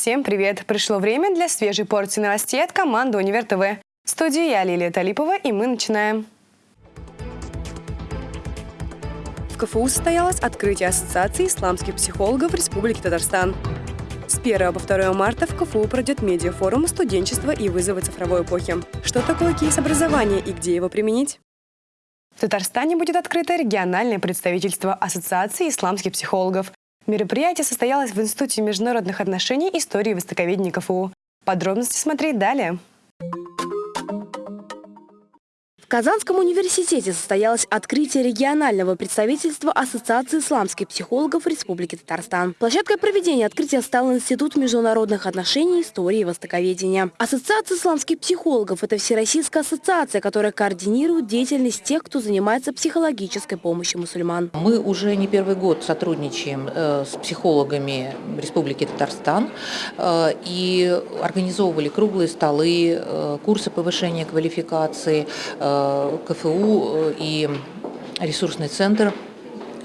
Всем привет! Пришло время для свежей порции новостей от команды «Универ ТВ». В студии я, Лилия Талипова, и мы начинаем. В КФУ состоялось открытие Ассоциации исламских психологов Республики Татарстан. С 1 по 2 марта в КФУ пройдет медиафорум «Студенчество и вызовы цифровой эпохи». Что такое кейс образования и где его применить? В Татарстане будет открыто региональное представительство Ассоциации исламских психологов. Мероприятие состоялось в Институте международных отношений истории востоковедения КФУ. Подробности смотреть далее. Казанском университете состоялось открытие регионального представительства Ассоциации исламских психологов Республики Татарстан. Площадкой проведения открытия стал Институт международных отношений, истории и востоковедения. Ассоциация исламских психологов – это всероссийская ассоциация, которая координирует деятельность тех, кто занимается психологической помощью мусульман. Мы уже не первый год сотрудничаем э, с психологами Республики Татарстан э, и организовывали круглые столы, э, курсы повышения квалификации, КФУ и ресурсный центр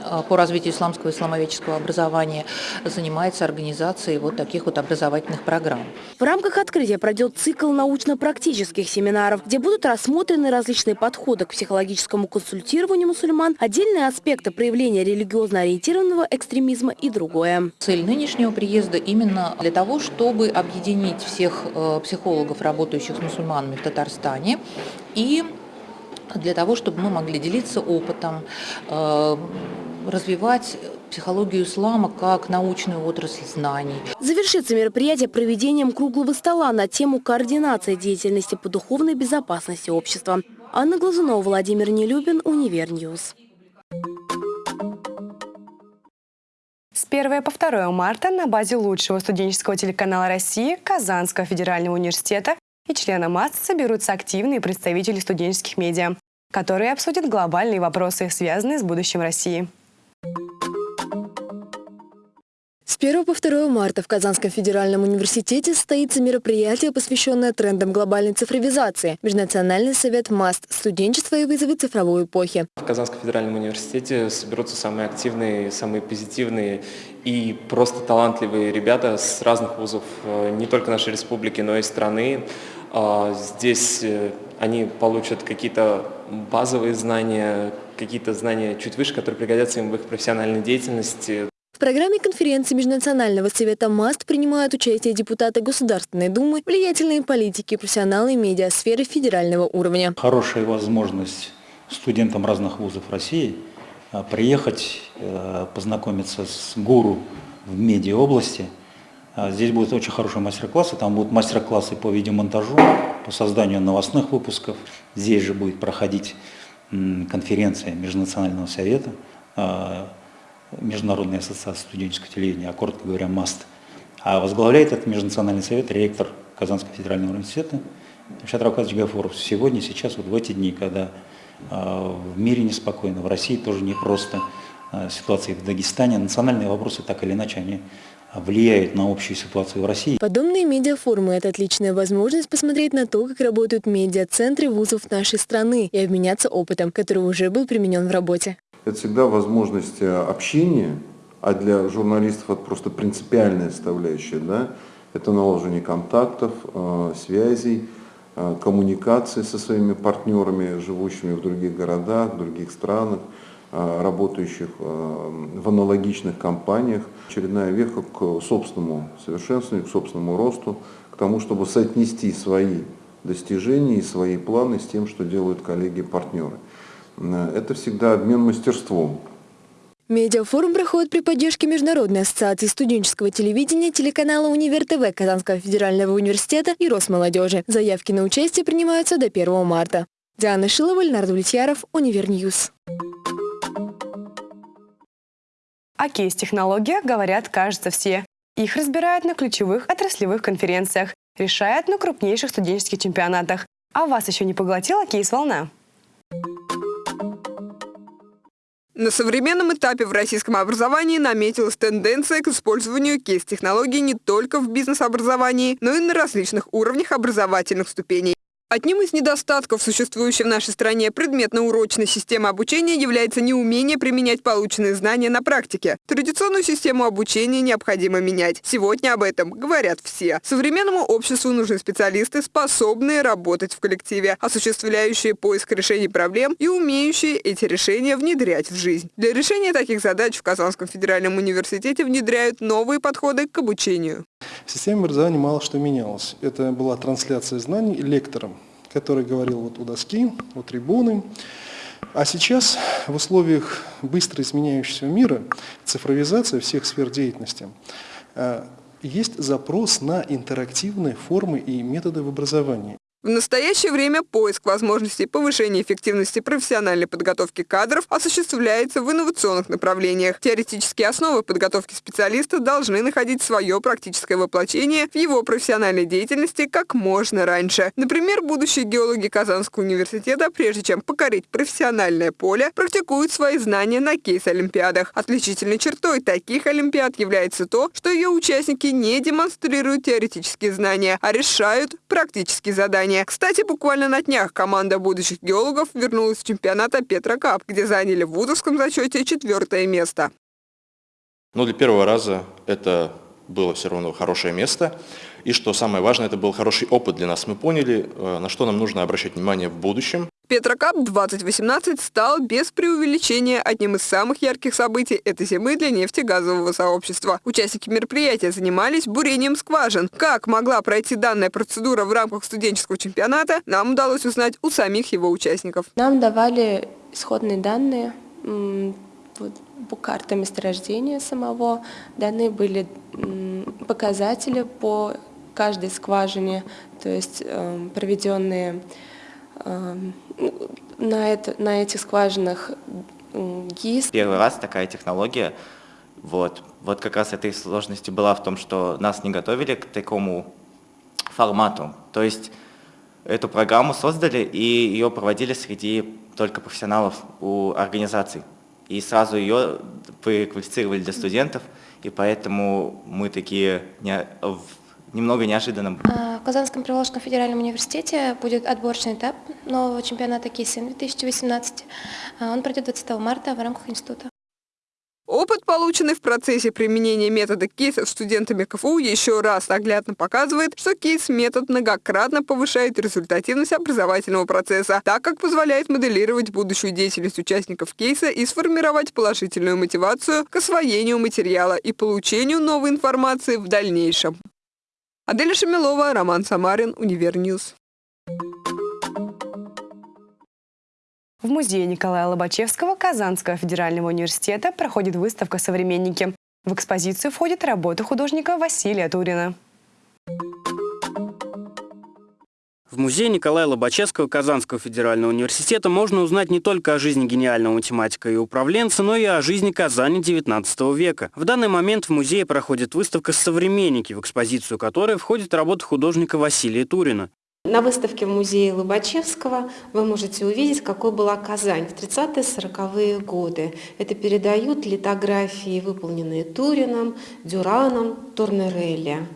Э, по развитию исламского и исламоведческого образования занимается организацией вот таких вот образовательных программ. В рамках открытия пройдет цикл научно-практических семинаров, где будут рассмотрены различные подходы к психологическому консультированию мусульман, отдельные аспекты проявления религиозно ориентированного экстремизма и другое. Цель нынешнего приезда именно для того, чтобы объединить всех э, психологов, работающих с мусульманами в Татарстане и для того, чтобы мы могли делиться опытом, э, развивать психологию ислама как научную отрасль знаний. Завершится мероприятие проведением круглого стола на тему координации деятельности по духовной безопасности общества. Анна Глазунова, Владимир Нелюбин, Univer News. С 1 по 2 марта на базе лучшего студенческого телеканала России Казанского федерального университета и члена МАС соберутся активные представители студенческих медиа, которые обсудят глобальные вопросы, связанные с будущим России. С 1 по 2 марта в Казанском федеральном университете состоится мероприятие, посвященное трендам глобальной цифровизации. Межнациональный совет МАСТ «Студенчество и вызовы цифровой эпохи». В Казанском федеральном университете соберутся самые активные, самые позитивные и просто талантливые ребята с разных вузов, э, не только нашей республики, но и страны. А, здесь э, они получат какие-то базовые знания, какие-то знания чуть выше, которые пригодятся им в их профессиональной деятельности. В программе конференции Межнационального совета МАСТ принимают участие депутаты Государственной Думы, влиятельные политики, профессионалы медиасферы федерального уровня. Хорошая возможность студентам разных вузов России а, приехать, э, познакомиться с гуру в медиаобласти. Здесь будут очень хорошие мастер-классы, там будут мастер-классы по видеомонтажу, по созданию новостных выпусков. Здесь же будет проходить конференция Межнационального совета, а, Международной ассоциации студенческого телевидения, а коротко говоря, МАСТ. А возглавляет этот Межнациональный совет ректор Казанского федерального университета Шат Равкадович Гафуров. Сегодня, сейчас, вот в эти дни, когда э, в мире неспокойно, в России тоже непросто, ситуация в Дагестане, национальные вопросы так или иначе, они влияют на общую ситуацию в России. Подобные медиафорумы – это отличная возможность посмотреть на то, как работают медиацентры вузов нашей страны и обменяться опытом, который уже был применен в работе. Это всегда возможность э, общения, а для журналистов это просто принципиальная составляющая. Да? Это наложение контактов, э, связей, э, коммуникации со своими партнерами, живущими в других городах, в других странах. Э, работающих э, в аналогичных компаниях. Очередная веха к собственному совершенствованию, к собственному росту, к тому, чтобы соотнести свои достижения и свои планы с тем, что делают коллеги-партнеры. Э, это всегда обмен мастерством. Медиафорум проходит при поддержке Международной ассоциации студенческого телевидения, телеканала Универ ТВ Казанского федерального университета и Росмолодежи. Заявки на участие принимаются до 1 марта. Диана Шилова, Ленар Давлетьяров, Univer News. О кейс-технологиях говорят, кажется, все. Их разбирают на ключевых отраслевых конференциях, решают на крупнейших студенческих чемпионатах. А вас еще не поглотила кейс-волна? На современном этапе в российском образовании наметилась тенденция к использованию кейс-технологий не только в бизнес-образовании, но и на различных уровнях образовательных ступеней. Одним из недостатков существующей в нашей стране предметно-урочной системы обучения является неумение применять полученные знания на практике. Традиционную систему обучения необходимо менять. Сегодня об этом говорят все. Современному обществу нужны специалисты, способные работать в коллективе, осуществляющие поиск решений проблем и умеющие эти решения внедрять в жизнь. Для решения таких задач в Казанском федеральном университете внедряют новые подходы к обучению. В образования мало что менялось. Это была трансляция знаний лектором, который говорил вот у доски, у трибуны. А сейчас в условиях быстро изменяющегося мира, цифровизация всех сфер деятельности, э, есть запрос на интерактивные формы и методы в образовании. В настоящее время поиск возможностей повышения эффективности профессиональной подготовки кадров осуществляется в инновационных направлениях. Теоретические основы подготовки специалиста должны находить свое практическое воплощение в его профессиональной деятельности как можно раньше. Например, будущие геологи Казанского университета, прежде чем покорить профессиональное поле, практикуют свои знания на кейс-олимпиадах. Отличительной чертой таких олимпиад является то, что ее участники не демонстрируют теоретические знания, а решают практические задания плавания. Кстати, буквально на днях команда будущих геологов вернулась в чемпионата Петра Кап, где заняли в вузовском зачете четвертое место. Но для первого раза это было все равно хорошее место. И что самое важное, это был хороший опыт для нас. Мы поняли, э, на что нам нужно обращать внимание в будущем. Петрокап 2018 стал без преувеличения одним из самых ярких событий этой зимы для нефтегазового сообщества. Участники мероприятия занимались бурением скважин. Как могла пройти данная процедура в рамках студенческого чемпионата, нам удалось узнать у самих его участников. Нам давали исходные данные вот, по карте месторождения самого. Данные были показатели по каждой скважине, то есть э, проведенные Эм, на, это, на этих скважинах ГИС. Первый раз такая технология. Вот. вот как раз этой сложности была в том, что нас не готовили к такому формату. То есть эту программу создали и ее проводили среди только профессионалов у организаций. И сразу ее квалифицировали для студентов, и поэтому мы такие не, немного неожиданно. Казанском Приволжском федеральном университете будет отборочный этап нового чемпионата КИСИН 2018. А, он пройдет 20 марта в рамках института. Опыт, полученный в процессе применения метода кейсов студентами КФУ, еще раз наглядно показывает, что кейс-метод многократно повышает результативность образовательного процесса, так как позволяет моделировать будущую деятельность участников кейса и сформировать положительную мотивацию к освоению материала и получению новой информации в дальнейшем. Аделя Шамилова, Роман Самарин, Univer News. В музее Николая Лобачевского Казанского федерального университета проходит выставка «Современники». В экспозицию входит работа художника Василия Турина. В музее Николая Лобачевского Казанского федерального университета можно узнать не только о жизни гениального математика и управленца, но и о жизни Казани XIX века. В данный момент в музее проходит выставка «Современники», в экспозицию которой входит работа художника Василия Турина. На выставке в музее Лобачевского вы можете увидеть, какой была Казань в 30-40-е годы. Это передают литографии, выполненные Турином, Дюраном, Турнерелли.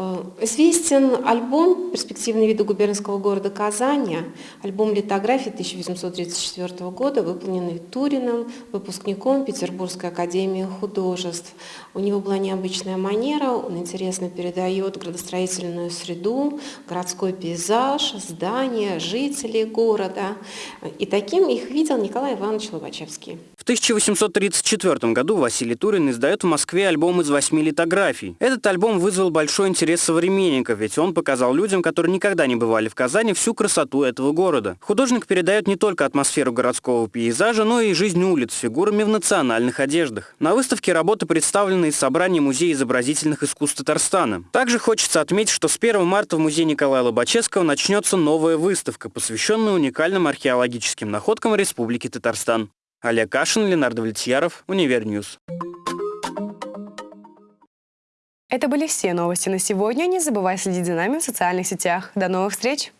Э, известен альбом «Перспективные виды губернского города Казани», альбом литографии 1834 года, выполненный Турином, выпускником Петербургской академии художеств. У него была необычная манера, он интересно передает градостроительную среду, городской пейзаж, здания, жителей города. И таким их видел Николай Иванович Лобачевский. В 1834 году Василий Турин издает в Москве альбом из восьми литографий. Этот альбом вызвал большой интерес современников, ведь он показал людям, которые никогда не бывали в Казани, всю красоту этого города. Художник передает не только атмосферу городского пейзажа, но и жизнь улиц с фигурами в национальных одеждах. На выставке работы представлены из собрания Музея изобразительных искусств Татарстана. Также хочется отметить, что с 1 марта в музее Николая Лобачевского начнется новая выставка, посвященная уникальным археологическим находкам Республики Татарстан. Олег Кашин, Ленар Давлетьяров, Univer News. Это были все новости на сегодня. Не забывай следить за нами в социальных сетях. До новых встреч!